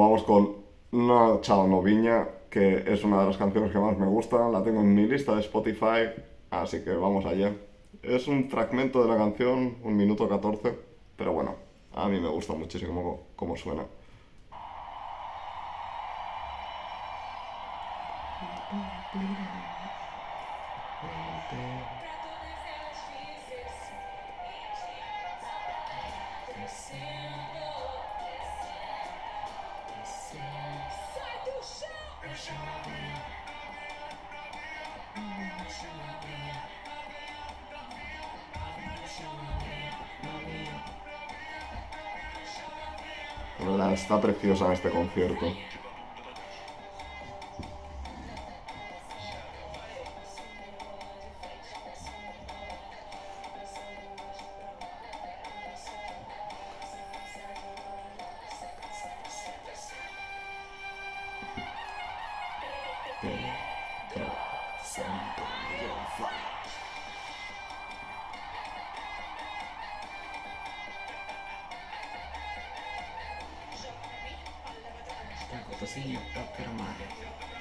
vamos con No Chao No Viña, que es una de las canciones que más me gustan. La tengo en mi lista de Spotify, así que vamos allá. Es un fragmento de la canción, un minuto 14, pero bueno, a mí me gusta muchísimo cómo suena. Está preciosa este concierto. Ecco, Pedro Santuario Funk. Sta così a eh, per mare.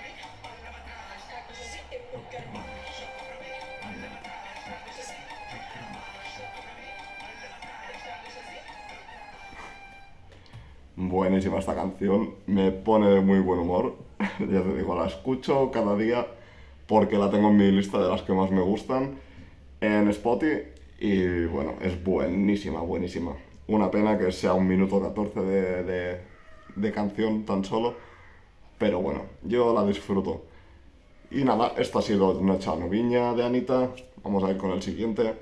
Buenísima esta canción, me pone de muy buen humor. ya te digo, la escucho cada día porque la tengo en mi lista de las que más me gustan en Spotify y bueno, es buenísima, buenísima. Una pena que sea un minuto 14 de, de, canción tan solo, pero bueno, yo la disfruto. Y nada, esta ha sido una Viña de Anita, vamos a ir con el siguiente.